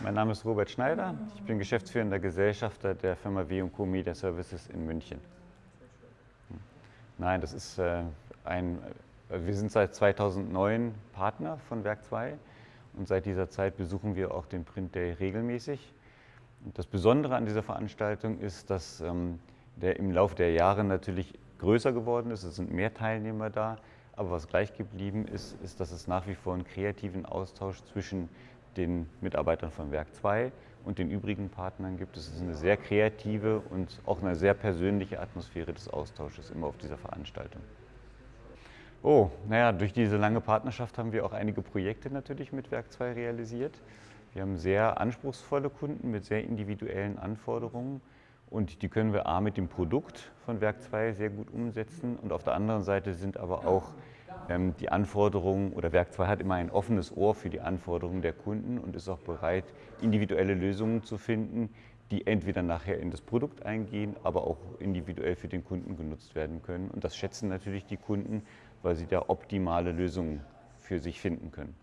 Mein Name ist Robert Schneider. Ich bin geschäftsführender Gesellschafter der Firma W&Co Media Services in München. Nein, das ist äh, ein, äh, wir sind seit 2009 Partner von Werk 2 und seit dieser Zeit besuchen wir auch den Print Day regelmäßig. Und das Besondere an dieser Veranstaltung ist, dass ähm, der im Laufe der Jahre natürlich größer geworden ist. Es sind mehr Teilnehmer da. Aber was gleich geblieben ist, ist, dass es nach wie vor einen kreativen Austausch zwischen den Mitarbeitern von Werk 2 und den übrigen Partnern gibt. Es ist eine sehr kreative und auch eine sehr persönliche Atmosphäre des Austausches immer auf dieser Veranstaltung. Oh, naja, durch diese lange Partnerschaft haben wir auch einige Projekte natürlich mit Werk 2 realisiert. Wir haben sehr anspruchsvolle Kunden mit sehr individuellen Anforderungen und die können wir A mit dem Produkt von Werk 2 sehr gut umsetzen und auf der anderen Seite sind aber auch die Anforderungen oder Werk 2 hat immer ein offenes Ohr für die Anforderungen der Kunden und ist auch bereit, individuelle Lösungen zu finden, die entweder nachher in das Produkt eingehen, aber auch individuell für den Kunden genutzt werden können. Und das schätzen natürlich die Kunden, weil sie da optimale Lösungen für sich finden können.